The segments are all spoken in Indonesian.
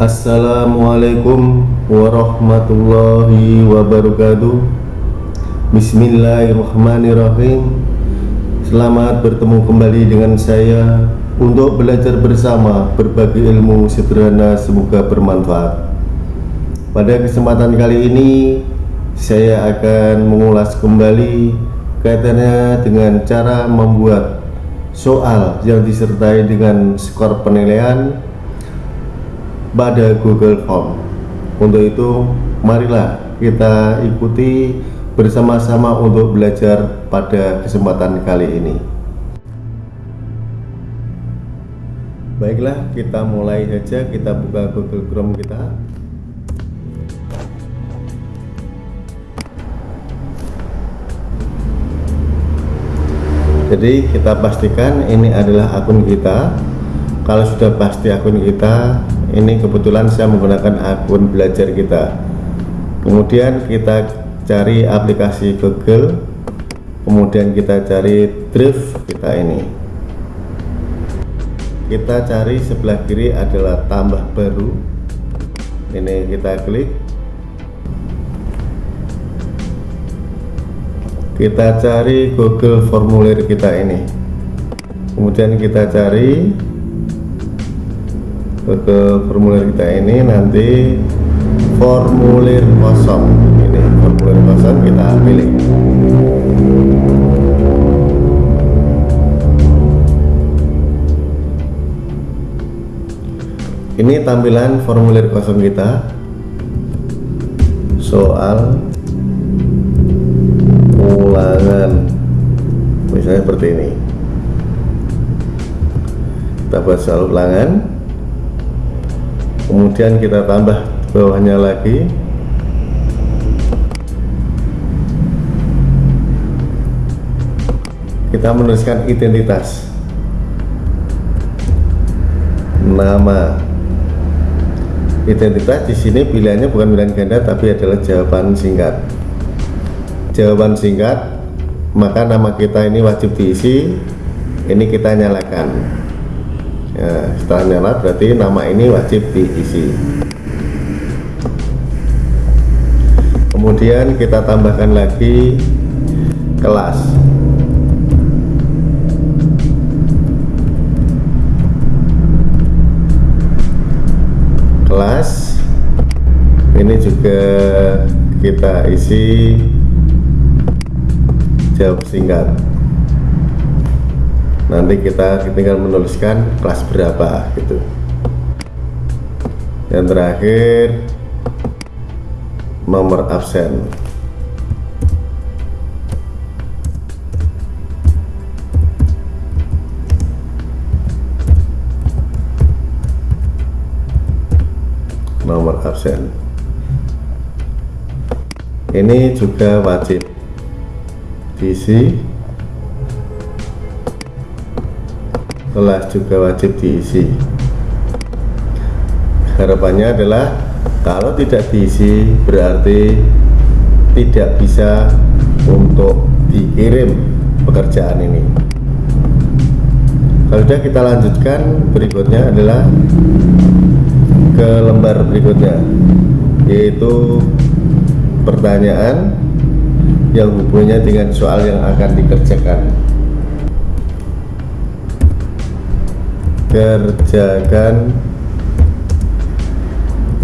Assalamualaikum warahmatullahi wabarakatuh. Bismillahirrahmanirrahim. Selamat bertemu kembali dengan saya Untuk belajar bersama berbagi ilmu sederhana semoga bermanfaat. Pada kesempatan kali ini Saya akan mengulas kembali Kaitannya dengan cara membuat soal yang disertai dengan skor penilaian pada Google Form. Untuk itu, marilah kita ikuti bersama-sama untuk belajar pada kesempatan kali ini. Baiklah, kita mulai saja. Kita buka Google Chrome kita. Jadi kita pastikan ini adalah akun kita. Kalau sudah pasti akun kita, ini kebetulan saya menggunakan akun belajar kita. Kemudian kita cari aplikasi Google kemudian kita cari drive kita ini. Kita cari sebelah kiri adalah tambah baru. Ini kita klik. Kita cari Google formulir kita ini. Kemudian kita cari ke formulir kita ini nanti formulir kosong. Ini formulir kosong kita pilih. Ini tampilan formulir kosong kita. Soal ulangan. Misalnya seperti ini. Kita buat soal ulangan kemudian kita tambah bawahnya lagi. Kita menuliskan identitas. Nama. Identitas di sini pilihannya bukan pilihan ganda tapi adalah jawaban singkat. Jawaban singkat maka nama kita ini wajib diisi. Ini kita nyalakan ya, setelah nyala berarti nama ini wajib diisi. Kemudian kita tambahkan lagi kelas. Kelas ini juga kita isi jawab singkat nanti kita tinggal menuliskan kelas berapa gitu. Yang terakhir nomor absen. Nomor absen. Ini juga wajib diisi kelas juga wajib diisi. Harapannya adalah kalau tidak diisi berarti tidak bisa untuk dikirim pekerjaan ini. Kalau sudah kita lanjutkan berikutnya adalah ke lembar berikutnya yaitu pertanyaan yang hubungannya dengan soal yang akan dikerjakan kerjakan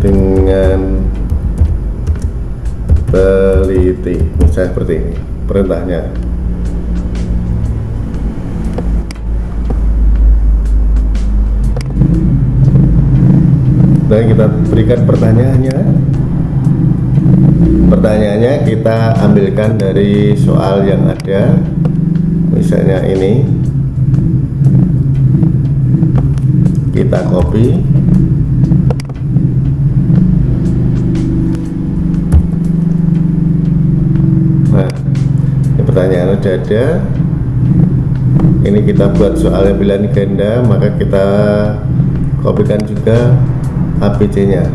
dengan teliti. Misalnya seperti ini perintahnya. Dan kita berikan pertanyaannya. Pertanyaannya kita ambilkan dari soal yang ada misalnya ini kita copy nah ini pertanyaan udah ada. Ini kita buat soal yang pilihan ganda maka kita kopikan juga ABC nya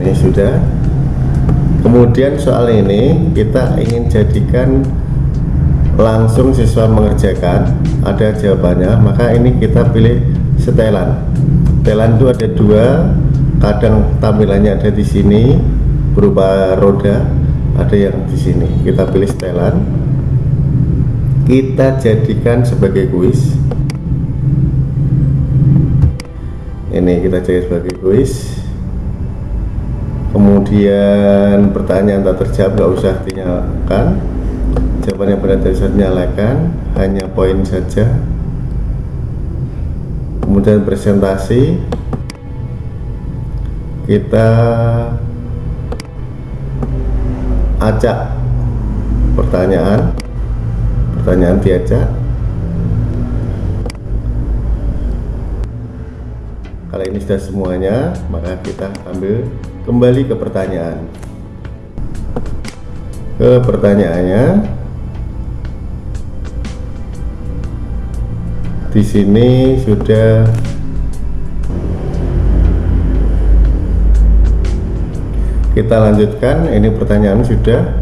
ini sudah kemudian soal ini kita ingin jadikan langsung siswa mengerjakan. Ada jawabannya maka ini kita pilih setelan. Setelan itu ada dua kadang tampilannya ada di sini berupa roda ada yang di sini. Kita pilih setelan. Kita jadikan sebagai kuis. Ini kita jadikan sebagai kuis kemudian pertanyaan tak terjawab nggak usah dinyalakan. Jawaban yang benar tidak nyalakan hanya poin saja. Kemudian presentasi. Kita acak pertanyaan. Pertanyaan diajak kalau ini sudah semuanya maka kita ambil kembali ke pertanyaan. Ke pertanyaannya di sini sudah kita lanjutkan. Ini pertanyaan sudah.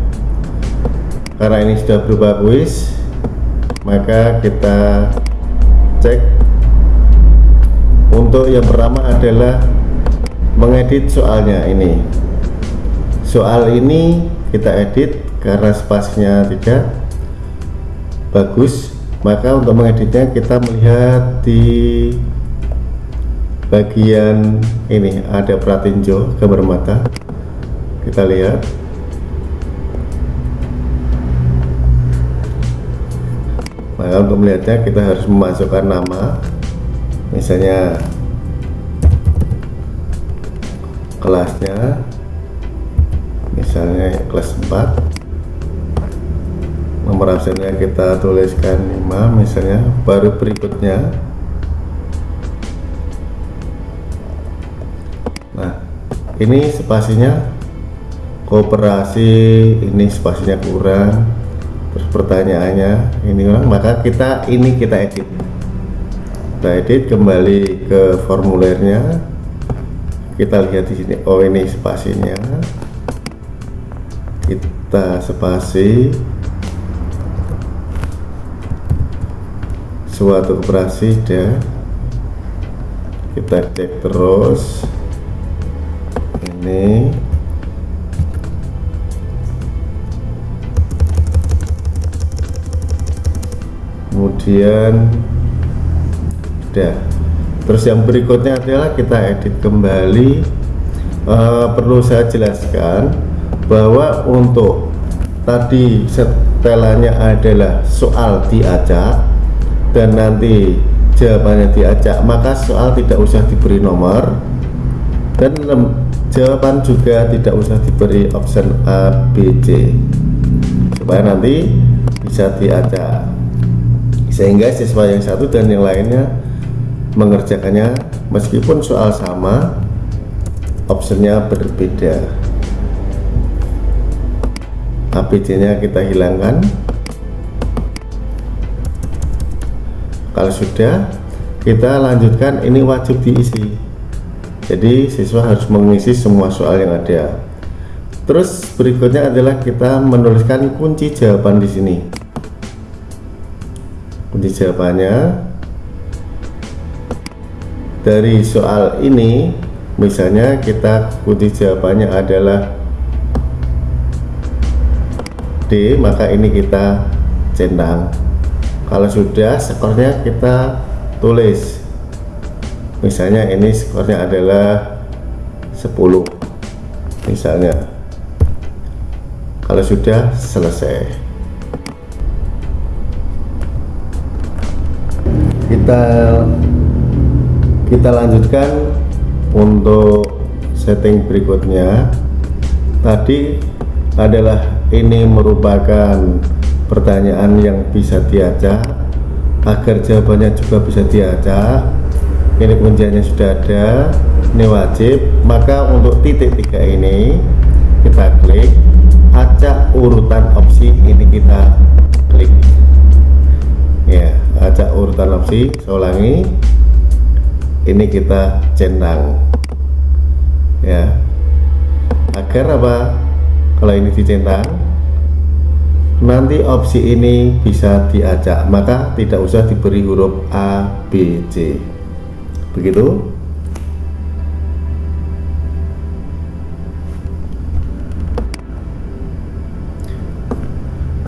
Karena ini sudah berubah kuis maka kita cek untuk yang pertama adalah mengedit soalnya ini. Soal ini kita edit karena spasinya tidak bagus. Maka untuk mengeditnya kita melihat di bagian ini. Ada pratinjo gambar mata. Kita lihat. Maka untuk melihatnya kita harus memasukkan nama misalnya kelasnya misalnya kelas 4 nomor absennya kita tuliskan 5 misalnya baru berikutnya. Nah ini spasinya kooperasi ini spasinya kurang terus pertanyaannya ini kurang maka kita ini kita edit kita edit kembali ke formulirnya kita lihat di sini oh ini spasinya. Kita spasi. Suatu operasi dan kita cek terus. Ini. Kemudian sudah. Terus yang berikutnya adalah kita edit kembali. Uh, perlu saya jelaskan bahwa untuk tadi setelannya adalah soal diajak dan nanti jawabannya diacak maka soal tidak usah diberi nomor. Dan jawaban juga tidak usah diberi option A, B, C. Supaya nanti bisa diacak sehingga siswa yang satu dan yang lainnya mengerjakannya meskipun soal sama optionnya berbeda. ABC nya kita hilangkan. Kalau sudah kita lanjutkan. Ini wajib diisi. Jadi siswa harus mengisi semua soal yang ada. Terus berikutnya adalah kita menuliskan kunci jawaban di sini. Kunci jawabannya dari soal ini misalnya kita kunci jawabannya adalah D maka ini kita centang. Kalau sudah skornya kita tulis. Misalnya ini skornya adalah 10 misalnya. Kalau sudah selesai. Kita kita lanjutkan untuk setting berikutnya. Tadi adalah ini merupakan pertanyaan yang bisa diacak agar jawabannya juga bisa diacak. Ini kunciannya sudah ada ini wajib. Maka untuk titik tiga ini kita klik acak urutan opsi ini kita klik. Ya acak urutan opsi saya ulangi ini kita centang ya. Agar apa? Kalau ini dicentang nanti opsi ini bisa diacak maka tidak usah diberi huruf A B C. Begitu?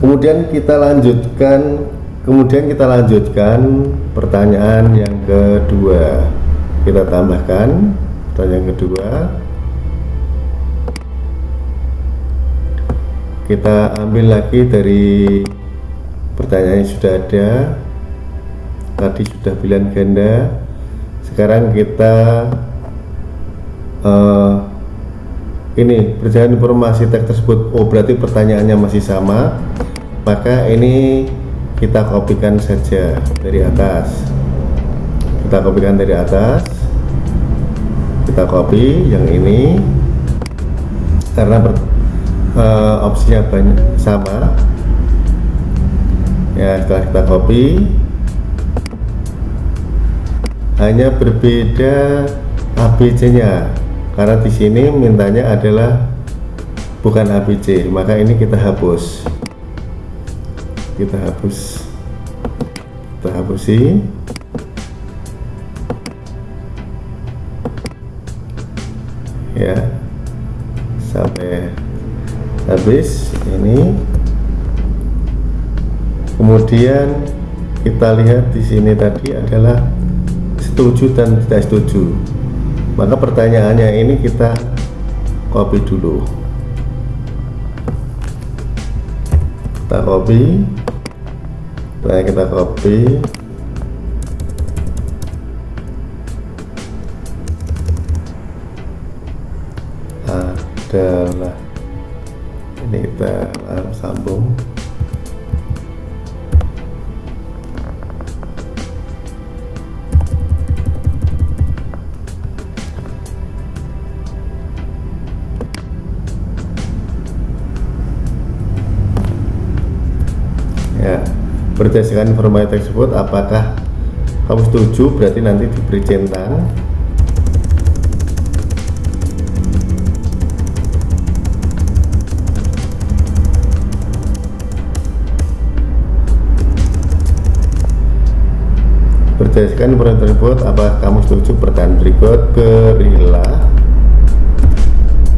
Kemudian kita lanjutkan kemudian kita lanjutkan pertanyaan yang kedua kita tambahkan. Pertanyaan kedua. Kita ambil lagi dari pertanyaan yang sudah ada. Tadi sudah pilihan ganda. Sekarang kita uh, ini perjalanan informasi teks tersebut. Oh berarti pertanyaannya masih sama. Maka ini kita kopikan saja dari atas kita kopikan dari atas. Kita copy yang ini. Karena uh, opsinya banyak sama. Ya setelah kita copy. Hanya berbeda ABC nya karena di sini mintanya adalah bukan ABC maka ini kita hapus. Kita hapus. Kita hapusi habis ini. Kemudian kita lihat di sini tadi adalah setuju dan tidak setuju. Maka pertanyaannya ini kita copy dulu. Kita copy. Nah kita copy. Adalah sambung. Ya berdasarkan informasi tersebut apakah kamu setuju? Berarti nanti diberi centang berdasarkan informasi tersebut apakah kamu setuju pertanyaan berikut? Berilah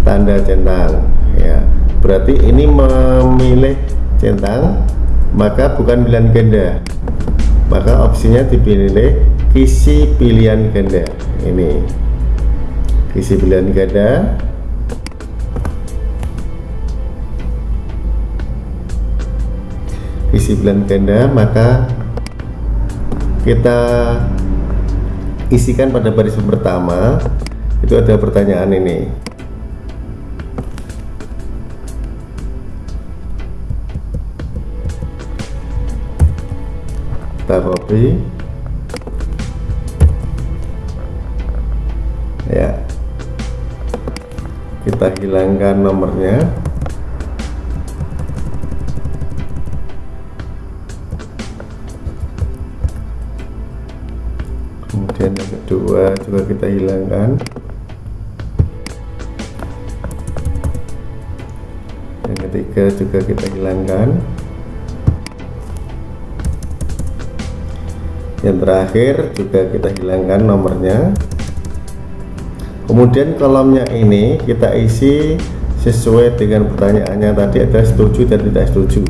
tanda centang. Ya. Berarti ini memilih centang maka bukan pilihan ganda. Maka opsinya dipilih kisi pilihan ganda. Ini. Kisi pilihan ganda. Kisi pilihan ganda maka kita isikan pada baris pertama. Itu ada pertanyaan ini. Kita copy. Ya. Kita hilangkan nomornya kedua juga kita hilangkan. Yang ketiga juga kita hilangkan. Yang terakhir juga kita hilangkan nomornya. Kemudian kolomnya ini kita isi sesuai dengan pertanyaannya tadi ada setuju dan tidak setuju.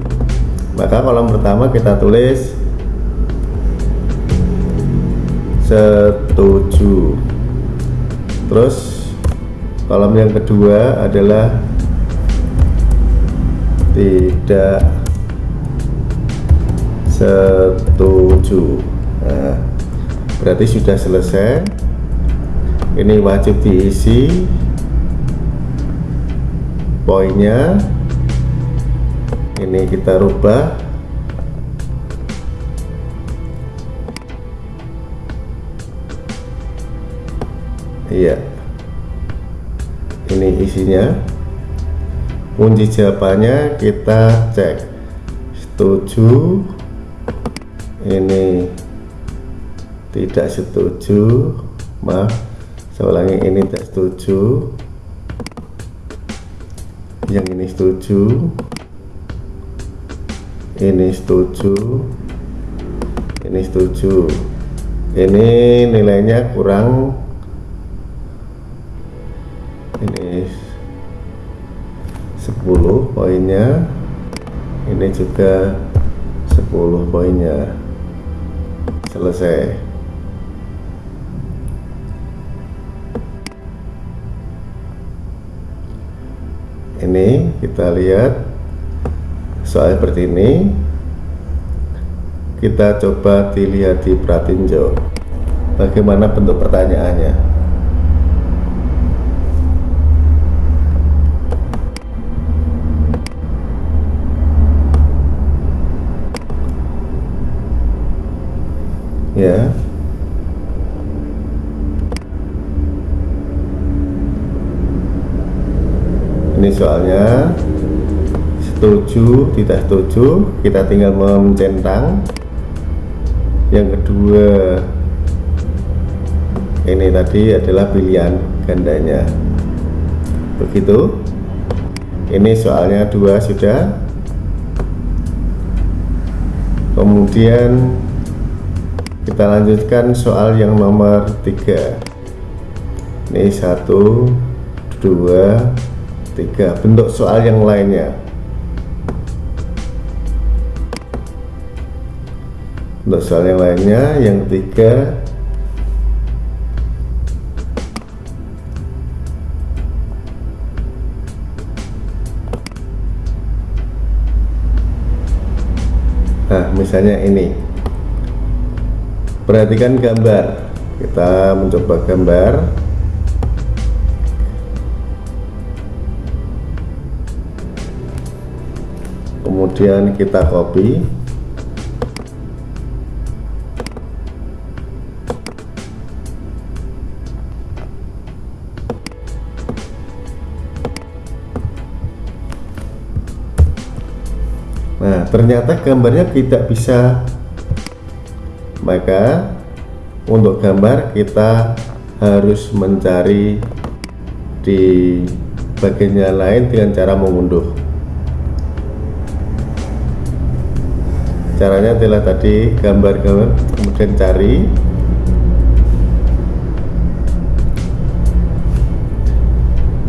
Maka kolom pertama kita tulis setuju terus kolom yang kedua adalah tidak setuju. Nah, berarti sudah selesai. Ini wajib diisi. Poinnya ini kita rubah iya. Ini isinya. Kunci jawabannya kita cek. Setuju? Ini tidak setuju. Maaf ulangi ini tidak setuju. Yang ini setuju. Ini setuju. Ini setuju. Ini nilainya kurang ini 10 poinnya. Ini juga 10 poinnya. Selesai. Ini kita lihat soal seperti ini. Kita coba dilihat di pratinjo. Bagaimana bentuk pertanyaannya ya. Ini soalnya. Setuju tidak setuju. Kita tinggal mencentang. Yang kedua ini tadi adalah pilihan gandanya. Begitu. Ini soalnya dua sudah. Kemudian kita lanjutkan soal yang nomor tiga. Ini satu dua tiga. Bentuk soal yang lainnya. Bentuk soal yang lainnya yang ketiga nah misalnya ini perhatikan gambar. Kita mencoba gambar. Kemudian kita copy. Nah, ternyata gambarnya tidak bisa maka untuk gambar kita harus mencari di bagian yang lain dengan cara mengunduh. Caranya adalah tadi gambar-gambar kemudian cari.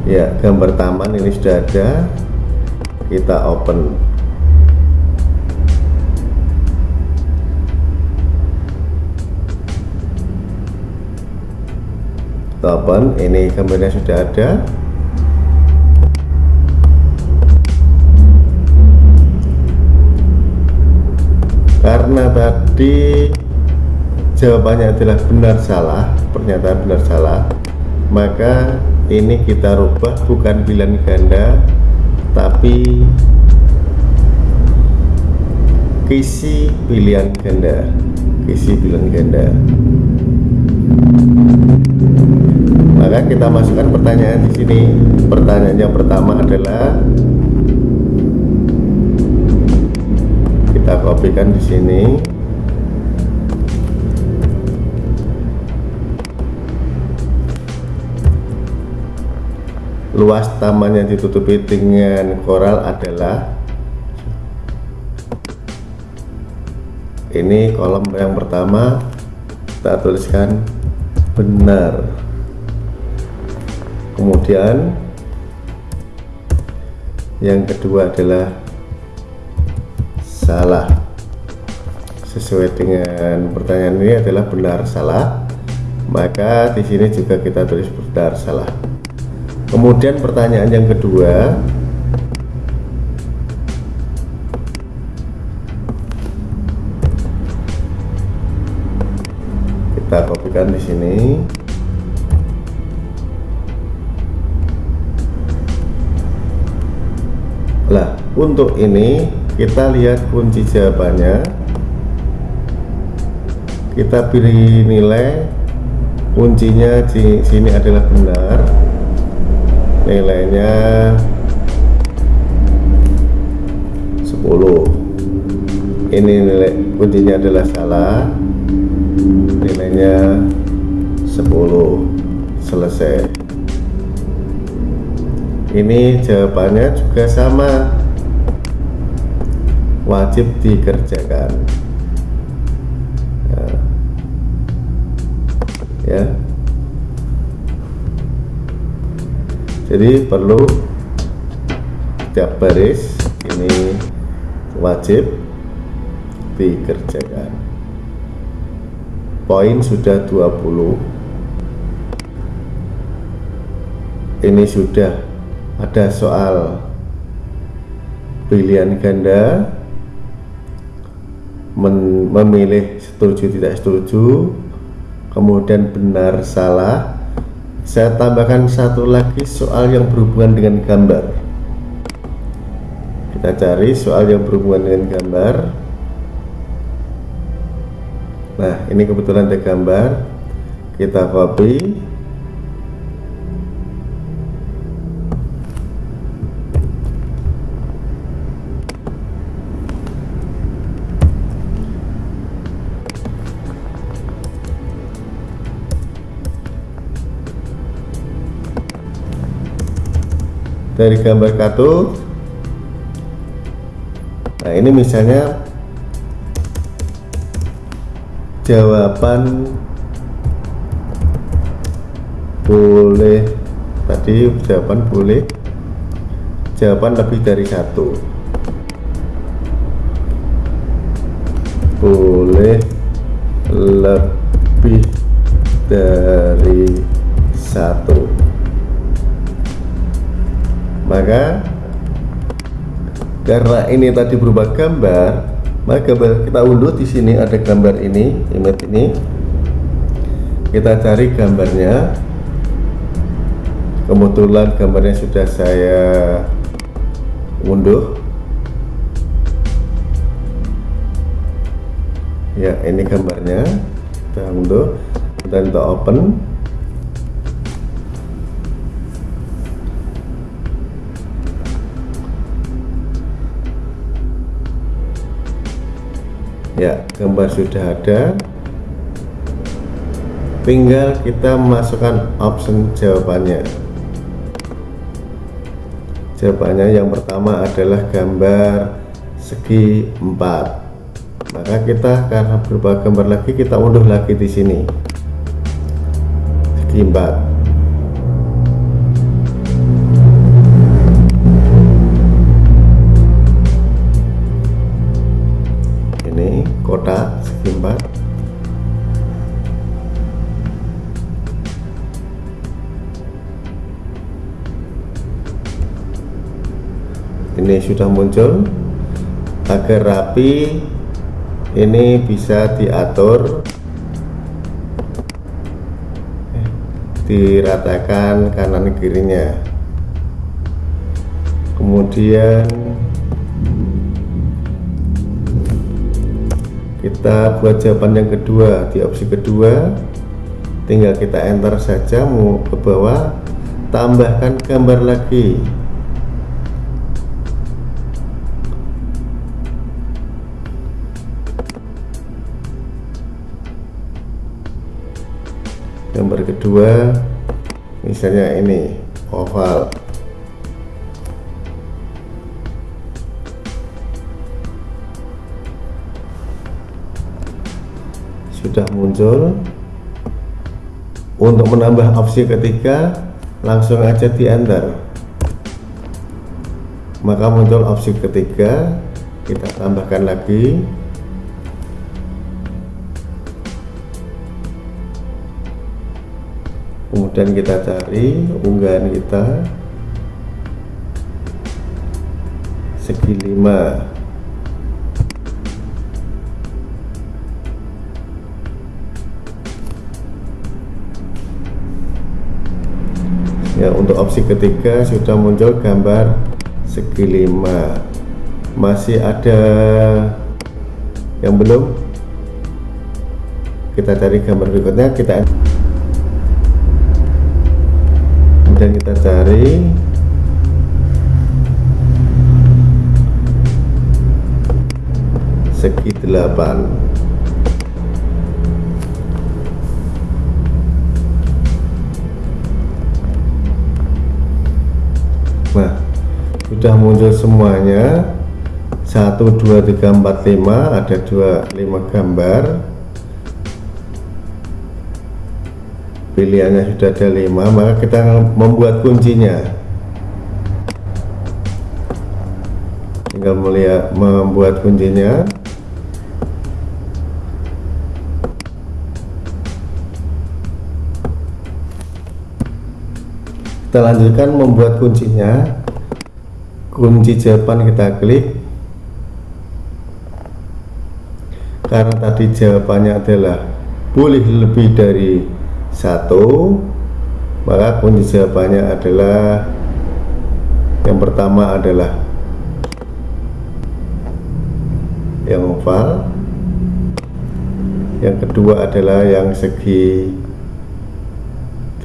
Ya gambar taman ini sudah ada. Kita open Topen ini gambarnya sudah ada. Karena tadi jawabannya adalah benar salah pernyataan benar salah maka ini kita rubah bukan pilihan ganda tapi kisi pilihan ganda. Kisi pilihan ganda maka kita masukkan pertanyaan di sini. Pertanyaan yang pertama adalah kita kopikan di sini. Luas taman yang ditutupi dengan koral adalah ini kolom yang pertama kita tuliskan benar kemudian yang kedua adalah salah. Sesuai dengan pertanyaan ini adalah benar salah maka di sini juga kita tulis benar salah. Kemudian pertanyaan yang kedua kita kopikan di sini untuk ini kita lihat kunci jawabannya. Kita pilih nilai kuncinya di sini adalah benar. Nilainya 10. Ini nilai kuncinya adalah salah. Nilainya 10. Selesai. ini jawabannya juga sama wajib dikerjakan. Nah, ya. Jadi perlu setiap baris ini wajib dikerjakan. Poin sudah 20 ini sudah ada soal pilihan ganda memilih setuju tidak setuju kemudian benar salah. Saya tambahkan satu lagi soal yang berhubungan dengan gambar. Kita cari soal yang berhubungan dengan gambar. Nah ini kebetulan ada gambar. Kita copy dari gambar kartu. Nah ini misalnya jawaban boleh. Tadi jawaban boleh. Jawaban lebih dari satu. Boleh lebih dari satu maka karena ini tadi berubah gambar maka kita unduh di sini ada gambar ini image ini. Kita cari gambarnya. Kebetulan gambarnya sudah saya unduh. Ya ini gambarnya. Kita unduh. Kita open ya gambar sudah ada. Tinggal kita masukkan option jawabannya. Jawabannya yang pertama adalah gambar segi 4 maka kita karena berubah gambar lagi kita unduh lagi di sini. Segi 4 sudah muncul. Agar rapi ini bisa diatur. Eh, diratakan kanan kirinya. Kemudian kita buat jawaban yang kedua. Di opsi kedua tinggal kita enter saja mau ke bawah tambahkan gambar lagi gambar kedua misalnya ini oval. Sudah muncul. Untuk menambah opsi ketiga langsung aja di enter maka muncul opsi ketiga kita tambahkan lagi kemudian kita cari unggahan kita. Segi 5 ya untuk opsi ketiga sudah muncul gambar segi lima. Masih ada yang belum? Kita cari gambar berikutnya kita kemudian kita cari segi delapan sudah muncul semuanya. 1 2 3 4 5 ada 2 5 gambar pilihannya sudah ada 5 maka kita membuat kuncinya. Tinggal melihat membuat kuncinya. Kita lanjutkan membuat kuncinya. Kunci jawaban kita klik. Karena tadi jawabannya adalah boleh lebih dari satu. Maka kunci jawabannya adalah yang pertama adalah yang oval yang kedua adalah yang segi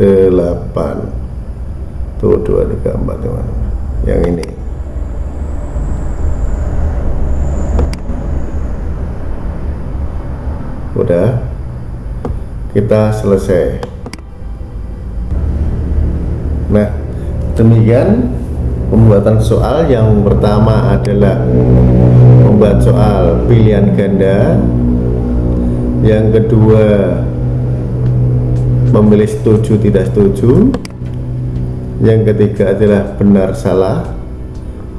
8 tuh dua tiga empat teman yang ini udah kita selesai. Nah demikian pembuatan soal. Yang pertama adalah membuat soal pilihan ganda. Yang kedua memilih setuju tidak setuju. Yang ketiga adalah benar salah.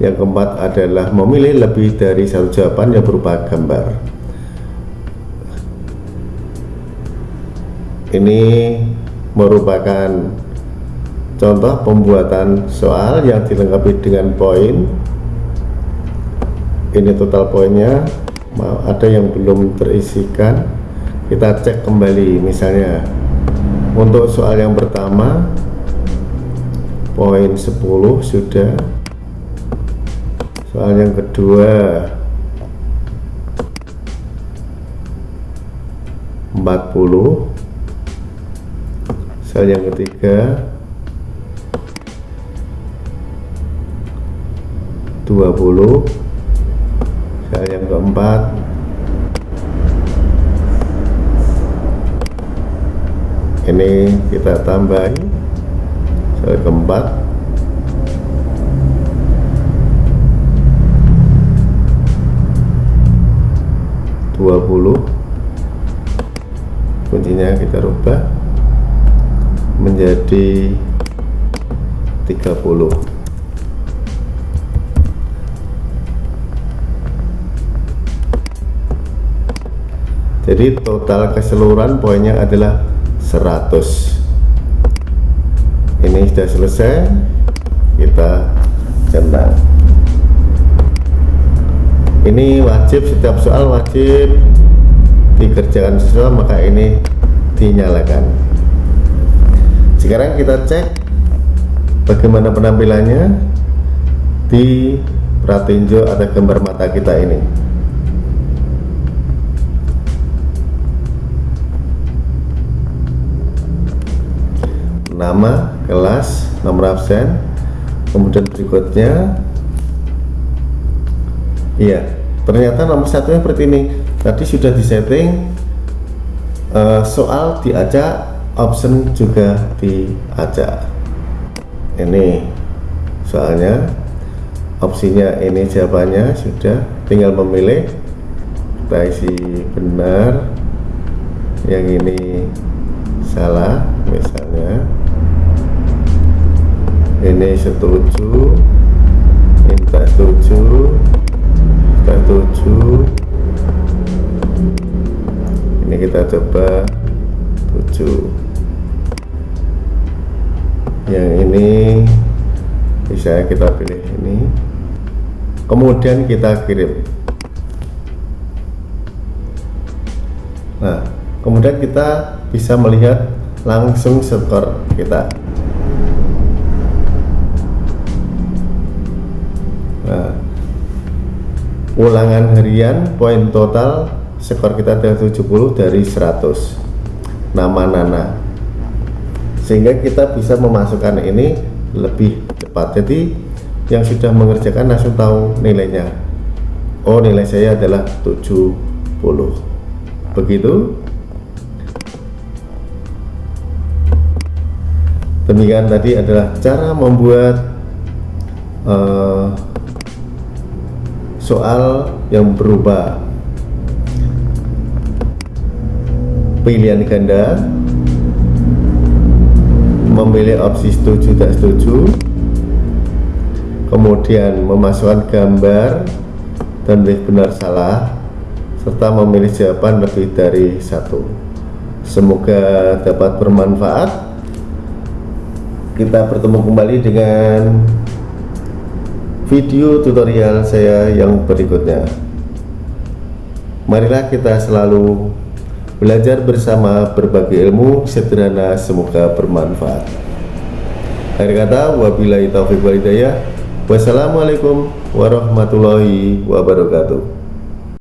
Yang keempat adalah memilih lebih dari satu jawaban yang berupa gambar ini merupakan contoh pembuatan soal yang dilengkapi dengan poin. Ini total poinnya. Ada yang belum terisikan. Kita cek kembali misalnya. Untuk soal yang pertama poin 10 sudah. Soal yang kedua 40 soal yang ketiga. 20 soal yang keempat. Ini kita tambahin kali keempat. Dua puluh. Kuncinya kita rubah menjadi 30 jadi total keseluruhan poinnya adalah 100 ini sudah selesai kita centang ini wajib setiap soal wajib dikerjakan sesuai maka ini dinyalakan sekarang kita cek bagaimana penampilannya di pratinjo atau gambar mata kita ini. Nama kelas nomor absen. Kemudian berikutnya. Iya ternyata nomor satu seperti ini. Tadi sudah disetting uh, soal diajak option juga diajak ini. Soalnya opsinya ini jawabannya sudah tinggal memilih kita isi benar yang ini salah misalnya. Ini setuju minta setuju kita setuju. Ini kita coba setuju yang ini bisa kita pilih ini. Kemudian kita kirim. Nah kemudian kita bisa melihat langsung skor kita. Nah, ulangan harian poin total skor kita adalah 70 dari 100 nama Nana. Sehingga kita bisa memasukkan ini lebih cepat. Jadi yang sudah mengerjakan langsung tahu nilainya. Oh nilai saya adalah 70 begitu. Demikian tadi adalah cara membuat uh, soal yang berubah pilihan ganda memilih opsi setuju tak setuju kemudian memasukkan gambar dan benar salah serta memilih jawaban lebih dari satu. Semoga dapat bermanfaat. Kita bertemu kembali dengan video tutorial saya yang berikutnya. Marilah kita selalu belajar bersama berbagi ilmu sederhana semoga bermanfaat. Akhir kata wabillahi taufiq walhidayah wassalamualaikum warahmatullahi wabarakatuh